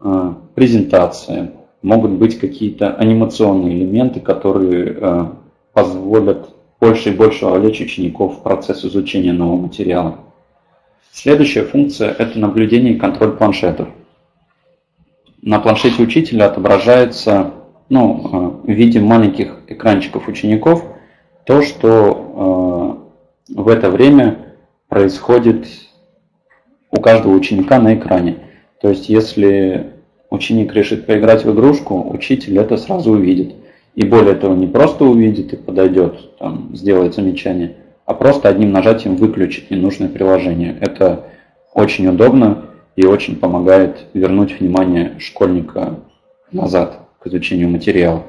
э, презентация, могут быть какие-то анимационные элементы, которые э, позволят больше и больше вовлечь учеников в процесс изучения нового материала. Следующая функция – это наблюдение и контроль планшетов. На планшете учителя отображается ну, в виде маленьких экранчиков учеников то, что э, в это время происходит у каждого ученика на экране. То есть, если ученик решит поиграть в игрушку, учитель это сразу увидит. И более того, не просто увидит и подойдет, там, сделает замечание, а просто одним нажатием выключит ненужное приложение. Это очень удобно и очень помогает вернуть внимание школьника назад к изучению материала.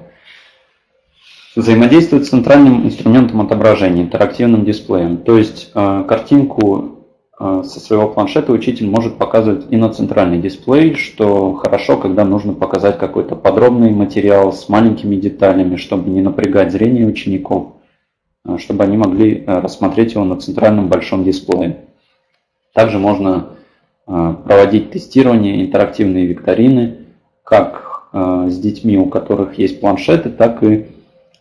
Взаимодействует с центральным инструментом отображения, интерактивным дисплеем. То есть э, картинку со своего планшета учитель может показывать и на центральный дисплей, что хорошо, когда нужно показать какой-то подробный материал с маленькими деталями, чтобы не напрягать зрение учеников, э, чтобы они могли рассмотреть его на центральном большом дисплее. Также можно проводить тестирование, интерактивные викторины, как Э, с детьми, у которых есть планшеты, так и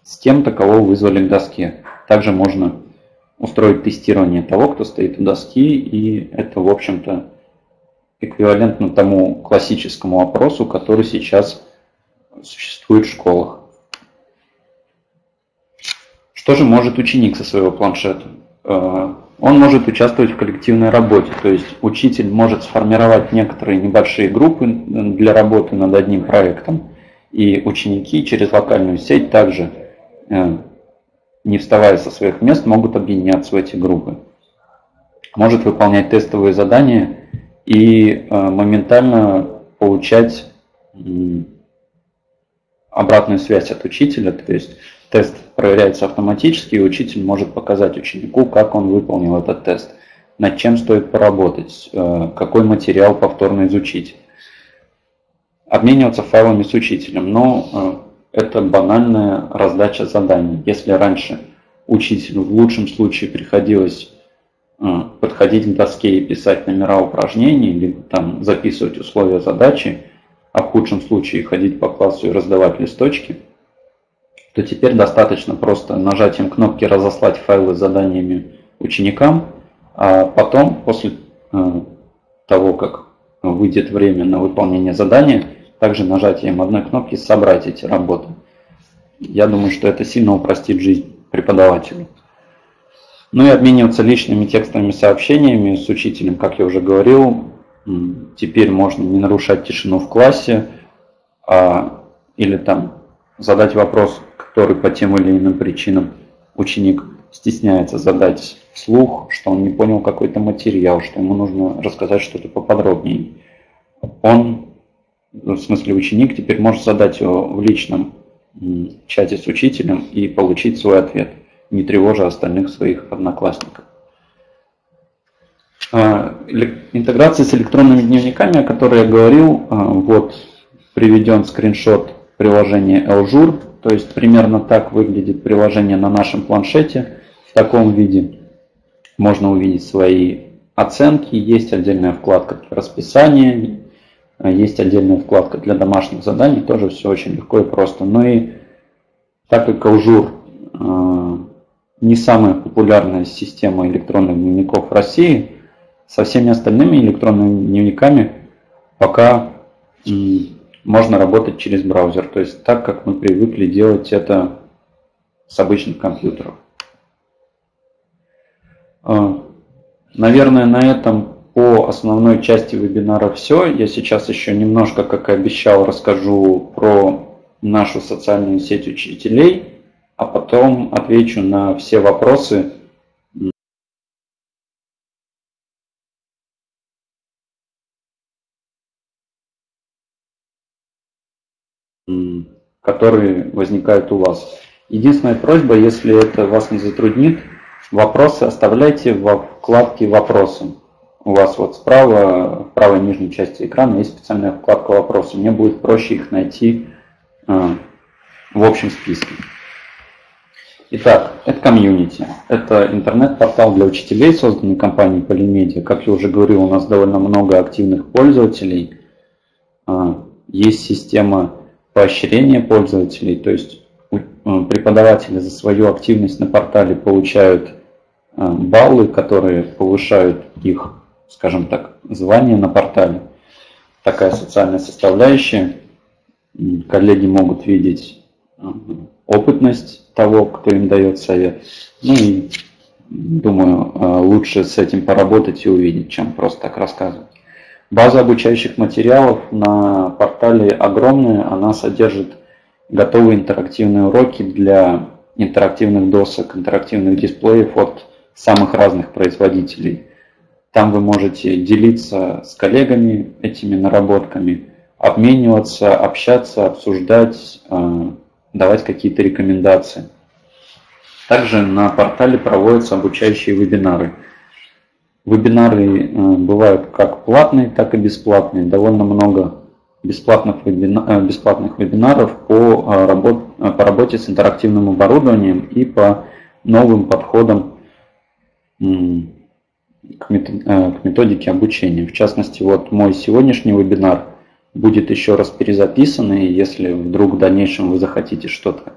с кем-то, кого вызвали к доске. Также можно устроить тестирование того, кто стоит у доски, и это, в общем-то, эквивалентно тому классическому опросу, который сейчас существует в школах. Что же может ученик со своего планшета? Э, он может участвовать в коллективной работе, то есть учитель может сформировать некоторые небольшие группы для работы над одним проектом, и ученики через локальную сеть также, э, не вставая со своих мест, могут объединяться в эти группы. Может выполнять тестовые задания и э, моментально получать обратную связь от учителя, то есть Тест проверяется автоматически, и учитель может показать ученику, как он выполнил этот тест, над чем стоит поработать, э, какой материал повторно изучить. Обмениваться файлами с учителем, но э, это банальная раздача заданий. Если раньше учителю в лучшем случае приходилось э, подходить к доске и писать номера упражнений, либо там записывать условия задачи, а в худшем случае ходить по классу и раздавать листочки – то теперь достаточно просто нажатием кнопки «Разослать файлы с заданиями ученикам», а потом, после э, того, как выйдет время на выполнение задания, также нажатием одной кнопки «Собрать эти работы». Я думаю, что это сильно упростит жизнь преподавателю. Ну и обмениваться личными текстовыми сообщениями с учителем, как я уже говорил, теперь можно не нарушать тишину в классе, а, или там задать вопрос который по тем или иным причинам ученик стесняется задать вслух, что он не понял какой-то материал, что ему нужно рассказать что-то поподробнее. Он, в смысле ученик, теперь может задать его в личном чате с учителем и получить свой ответ, не тревожа остальных своих одноклассников. А, интеграция с электронными дневниками, о которой я говорил, а, вот приведен скриншот приложения Eljour То есть примерно так выглядит приложение на нашем планшете в таком виде. Можно увидеть свои оценки, есть отдельная вкладка для расписания, есть отдельная вкладка для домашних заданий, тоже все очень легко и просто. Ну и так как Аужур э, не самая популярная система электронных дневников в России, со всеми остальными электронными дневниками пока можно работать через браузер. То есть так, как мы привыкли делать это с обычных компьютеров. А, наверное, на этом по основной части вебинара все. Я сейчас еще немножко, как и обещал, расскажу про нашу социальную сеть учителей, а потом отвечу на все вопросы, которые возникают у вас. Единственная просьба, если это вас не затруднит, вопросы оставляйте во вкладке «Вопросы». У вас вот справа, в правой нижней части экрана есть специальная вкладка «Вопросы». Мне будет проще их найти э, в общем списке. Итак, это комьюнити. Это интернет-портал для учителей, созданный компанией Polymedia. Как я уже говорил, у нас довольно много активных пользователей. Э, есть система поощрение пользователей, то есть э, преподаватели за свою активность на портале получают баллы, которые повышают их, скажем так, звание на портале. Такая социальная составляющая. Коллеги могут видеть э, опытность того, кто им дает совет. Ну и думаю, лучше с этим поработать и увидеть, чем просто так рассказывать. База обучающих материалов на портале огромная, она содержит готовые интерактивные уроки для интерактивных досок, интерактивных дисплеев от самых разных производителей. Там вы можете делиться с коллегами этими наработками, обмениваться, общаться, обсуждать, э, давать какие-то рекомендации. Также на портале проводятся обучающие вебинары – Вебинары э, бывают как платные, так и бесплатные. Довольно много бесплатных, вебина, э, бесплатных вебинаров по, работ, по работе с интерактивным оборудованием и по новым подходам к методике обучения. В частности, вот мой сегодняшний вебинар будет еще раз перезаписан, и если вдруг в дальнейшем вы захотите что-то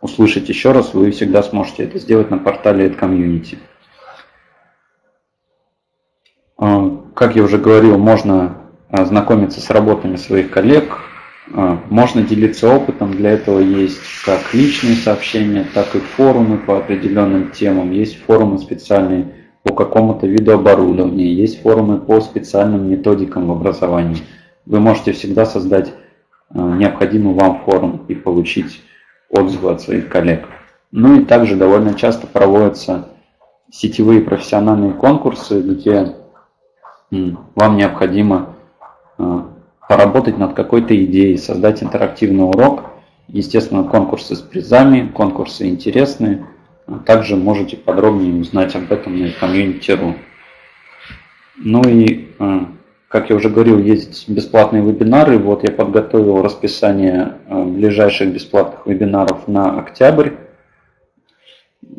услышать еще раз, вы всегда сможете это сделать на портале AdCommunity. А, как я уже говорил, можно знакомиться с работами своих коллег, а, можно делиться опытом, для этого есть как личные сообщения, так и форумы по определенным темам, есть форумы специальные по какому-то виду оборудования, есть форумы по специальным методикам в образовании. Вы можете всегда создать необходимый вам форум и получить отзывы от своих коллег. Ну и также довольно часто проводятся сетевые профессиональные конкурсы, где вам необходимо э, поработать над какой-то идеей, создать интерактивный урок. Естественно, конкурсы с призами, конкурсы интересные. Также можете подробнее узнать об этом на community.ru. Ну и, э, как я уже говорил, есть бесплатные вебинары. Вот я подготовил расписание э, ближайших бесплатных вебинаров на октябрь.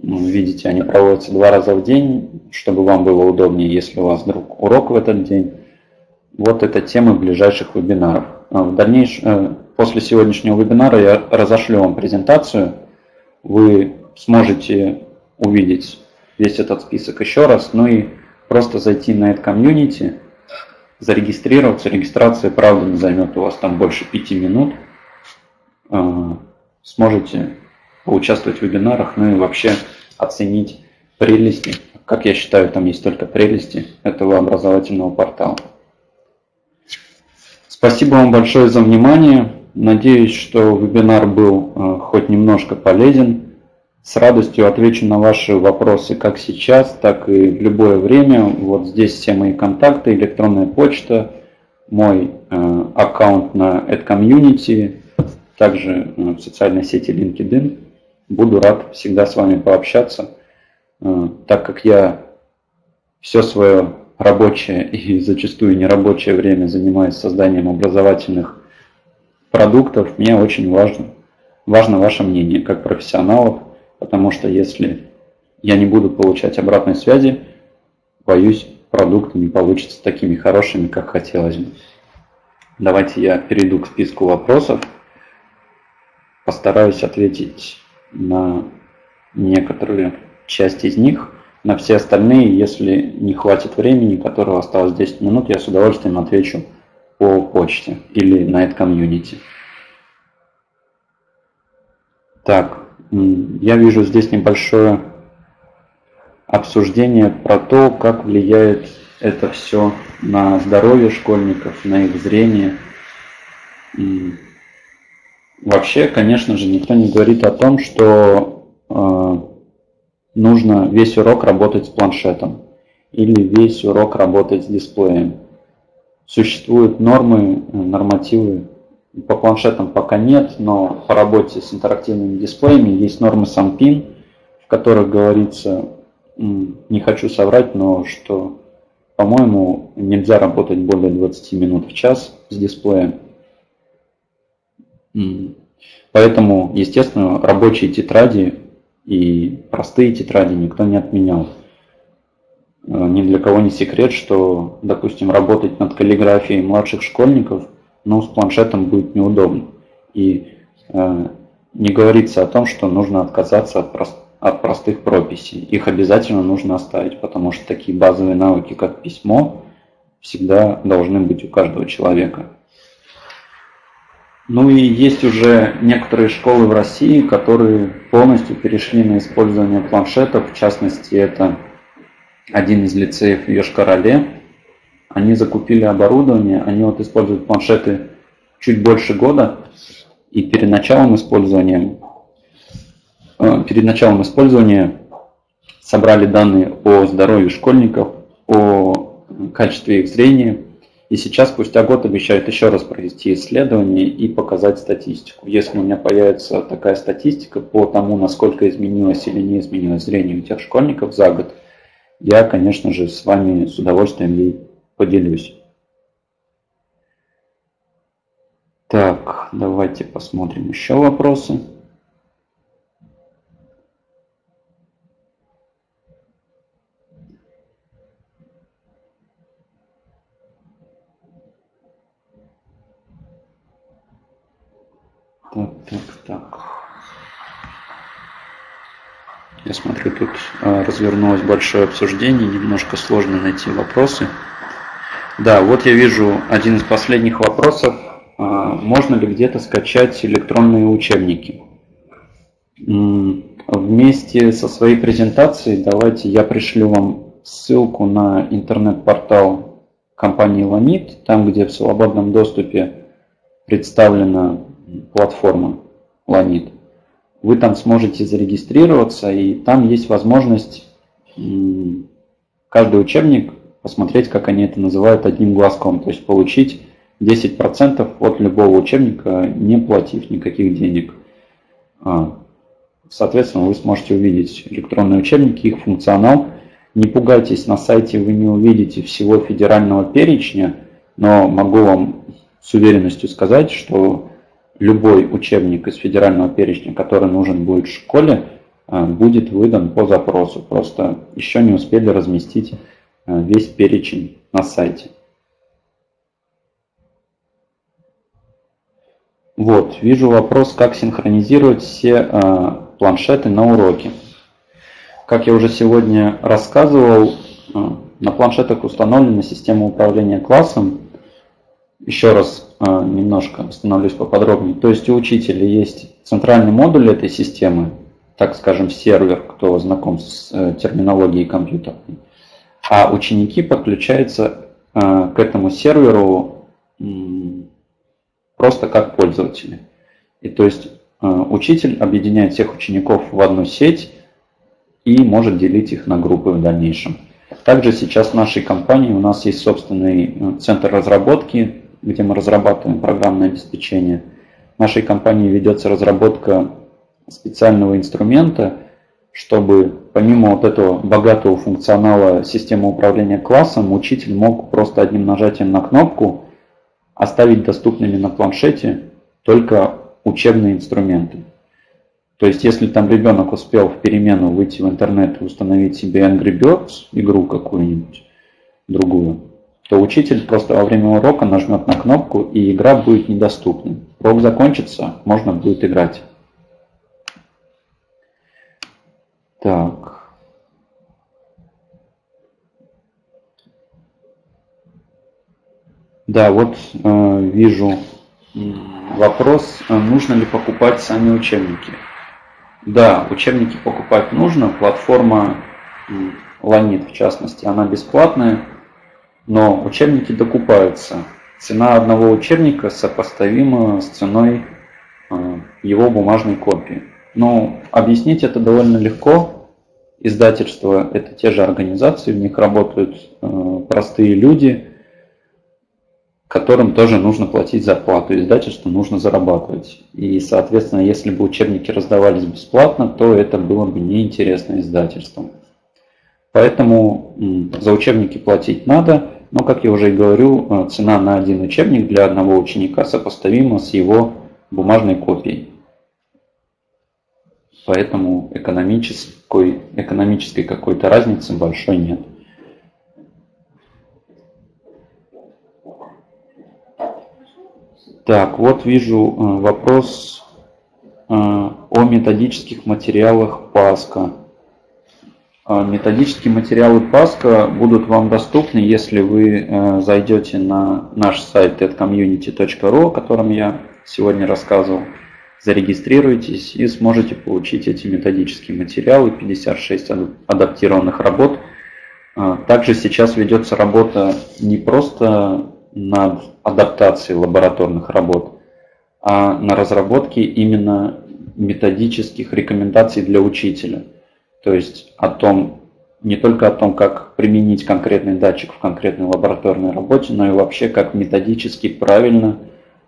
Ну, видите, они проводятся два раза в день, чтобы вам было удобнее, если у вас вдруг урок в этот день. Вот это темы ближайших вебинаров. А в дальнейшем, э, после сегодняшнего вебинара я разошлю вам презентацию. Вы сможете увидеть весь этот список еще раз, ну и просто зайти на это комьюнити, зарегистрироваться. Регистрация, правда, не займет у вас там больше пяти минут. А, сможете поучаствовать в вебинарах, ну и вообще оценить прелести. Как я считаю, там есть только прелести этого образовательного портала. Спасибо вам большое за внимание. Надеюсь, что вебинар был э, хоть немножко полезен. С радостью отвечу на ваши вопросы как сейчас, так и в любое время. Вот здесь все мои контакты, электронная почта, мой э, аккаунт на AdCommunity, также э, в социальной сети LinkedIn. Буду рад всегда с вами пообщаться, э, так как я все свое рабочее и зачастую нерабочее время занимаюсь созданием образовательных продуктов, мне очень важно важно ваше мнение как профессионалов, потому что если я не буду получать обратной связи, боюсь, продукты не получатся такими хорошими, как хотелось бы. Давайте я перейду к списку вопросов. Постараюсь ответить на некоторые части из них. На все остальные, если не хватит времени, которого осталось 10 минут, я с удовольствием отвечу по почте или на это комьюнити. Так, я вижу здесь небольшое обсуждение про то, как влияет это все на здоровье школьников, на их зрение. Вообще, конечно же, никто не говорит о том, что э, нужно весь урок работать с планшетом или весь урок работать с дисплеем. Существуют нормы, э, нормативы, по планшетам пока нет, но по работе с интерактивными дисплеями есть нормы SAMPIN, в которых говорится, не хочу соврать, но что, по-моему, нельзя работать более 20 минут в час с дисплеем. Поэтому, естественно, рабочие тетради и простые тетради никто не отменял. Э, ни для кого не секрет, что, допустим, работать над каллиграфией младших школьников, ну, с планшетом будет неудобно. И э, не говорится о том, что нужно отказаться от, прост, от простых прописей. Их обязательно нужно оставить, потому что такие базовые навыки, как письмо, всегда должны быть у каждого человека. Ну и есть уже некоторые школы в России, которые полностью перешли на использование планшетов. В частности, это один из лицеев в Йошкар-Оле. Они закупили оборудование, они вот используют планшеты чуть больше года. И перед началом использования, э, перед началом использования собрали данные о здоровье школьников, о качестве их зрения, и сейчас, спустя год, обещают еще раз провести исследование и показать статистику. Если у меня появится такая статистика по тому, насколько изменилось или не изменилось зрение у тех школьников за год, я, конечно же, с вами с удовольствием ей поделюсь. Так, давайте посмотрим еще вопросы. Так, так, так. Я смотрю, тут а, развернулось большое обсуждение, немножко сложно найти вопросы. Да, вот я вижу один из последних вопросов. А, можно ли где-то скачать электронные учебники? Вместе со своей презентацией давайте я пришлю вам ссылку на интернет-портал компании Lanit, там, где в свободном доступе представлена платформа Lanit. Вы там сможете зарегистрироваться, и там есть возможность каждый учебник посмотреть, как они это называют, одним глазком, то есть получить 10% от любого учебника, не платив никаких денег. А, соответственно, вы сможете увидеть электронные учебники, их функционал. Не пугайтесь, на сайте вы не увидите всего федерального перечня, но могу вам с уверенностью сказать, что любой учебник из федерального перечня, который нужен будет в школе, э, будет выдан по запросу. Просто еще не успели разместить весь перечень на сайте. Вот, вижу вопрос, как синхронизировать все э, планшеты на уроке. Как я уже сегодня рассказывал, на планшетах установлена система управления классом. Еще раз а, немножко остановлюсь поподробнее. То есть у учителя есть центральный модуль этой системы, так скажем, сервер, кто знаком с э, терминологией компьютерной, а ученики подключаются э, к этому серверу просто как пользователи. И то есть э, учитель объединяет всех учеников в одну сеть и может делить их на группы в дальнейшем. Также сейчас в нашей компании у нас есть собственный центр разработки где мы разрабатываем программное обеспечение. В нашей компании ведется разработка специального инструмента, чтобы помимо вот этого богатого функционала системы управления классом, учитель мог просто одним нажатием на кнопку оставить доступными на планшете только учебные инструменты. То есть, если там ребенок успел в перемену выйти в интернет и установить себе Angry Birds, игру какую-нибудь другую, то учитель просто во время урока нажмет на кнопку, и игра будет недоступна. Урок закончится, можно будет играть. Так. Да, вот э, вижу вопрос, э, нужно ли покупать сами учебники. Да, учебники покупать нужно. Платформа Ланит, в частности, она бесплатная, но учебники докупаются. Цена одного учебника сопоставима с ценой э, его бумажной копии. Но объяснить это довольно легко. Издательства – это те же организации, в них работают э, простые люди – которым тоже нужно платить зарплату, издательству нужно зарабатывать. И, соответственно, если бы учебники раздавались бесплатно, то это было бы неинтересно издательствам. Поэтому за учебники платить надо, но, как я уже и говорю, э, цена на один учебник для одного ученика сопоставима с его бумажной копией. Поэтому экономической, экономической какой-то разницы большой нет. Так, вот вижу э, вопрос э, о методических материалах Паска. Э, методические материалы Паска будут вам доступны, если вы зайдете на наш сайт tedcommunity.ru, о котором я сегодня рассказывал, зарегистрируйтесь и сможете получить эти методические материалы, 56 адаптированных работ. Также сейчас ведется работа не просто над адаптацией лабораторных работ, а на разработке именно методических рекомендаций для учителя. То есть о том, не только о том, как применить конкретный датчик в конкретной лабораторной работе, но и вообще как методически правильно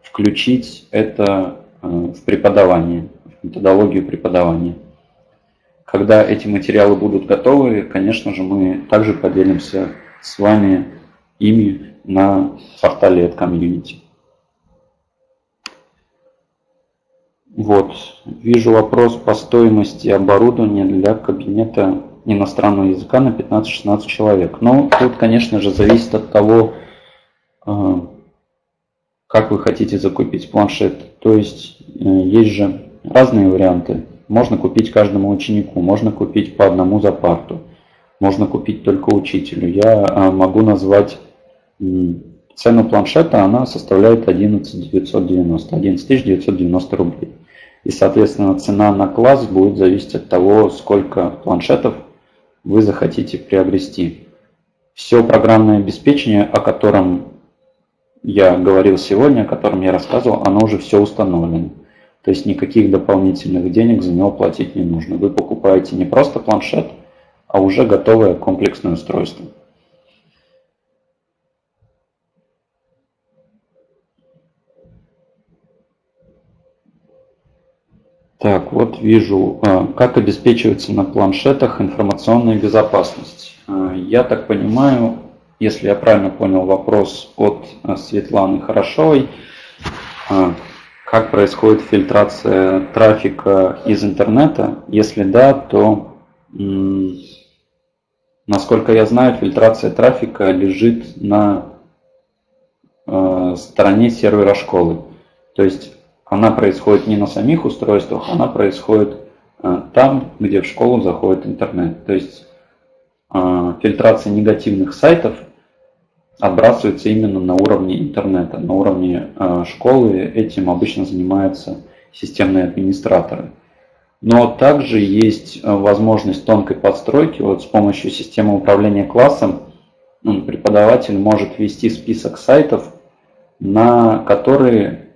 включить это в преподавание, в методологию преподавания. Когда эти материалы будут готовы, конечно же, мы также поделимся с вами ими на портале от комьюнити. Вот, вижу вопрос по стоимости оборудования для кабинета иностранного языка на 15-16 человек. Но тут, конечно же, зависит от того, э, как вы хотите закупить планшет. То есть э, есть же разные варианты. Можно купить каждому ученику, можно купить по одному за парту, можно купить только учителю. Я э, могу назвать Цена планшета она составляет 11 990, 11 990 рублей. И, соответственно, цена на класс будет зависеть от того, сколько планшетов вы захотите приобрести. Все программное обеспечение, о котором я говорил сегодня, о котором я рассказывал, оно уже все установлено. То есть никаких дополнительных денег за него платить не нужно. Вы покупаете не просто планшет, а уже готовое комплексное устройство. Так, вот вижу, а, как обеспечивается на планшетах информационная безопасность. А, я так понимаю, если я правильно понял вопрос от а, Светланы Хорошовой, как происходит фильтрация трафика из интернета? Если да, то, насколько я знаю, фильтрация трафика лежит на стороне сервера школы. То есть она происходит не на самих устройствах, она происходит э, там, где в школу заходит интернет. То есть э, фильтрация негативных сайтов отбрасывается именно на уровне интернета, на уровне э, школы. Этим обычно занимаются системные администраторы. Но также есть возможность тонкой подстройки. Вот с помощью системы управления классом преподаватель может ввести список сайтов, на которые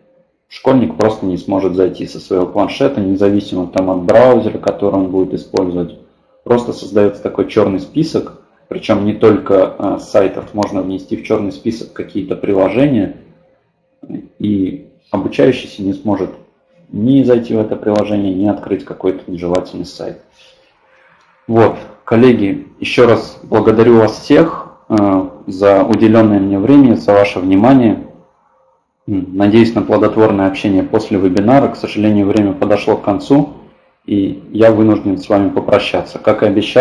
школьник просто не сможет зайти со своего планшета, независимо там от браузера, который он будет использовать. Просто создается такой черный список, причем не только а, сайтов, можно внести в черный список какие-то приложения, и обучающийся не сможет ни зайти в это приложение, ни открыть какой-то нежелательный сайт. Вот, коллеги, еще раз благодарю вас всех э, за уделенное мне время, за ваше внимание. Надеюсь на плодотворное общение после вебинара. К сожалению, время подошло к концу. И я вынужден с вами попрощаться. Как и обещал,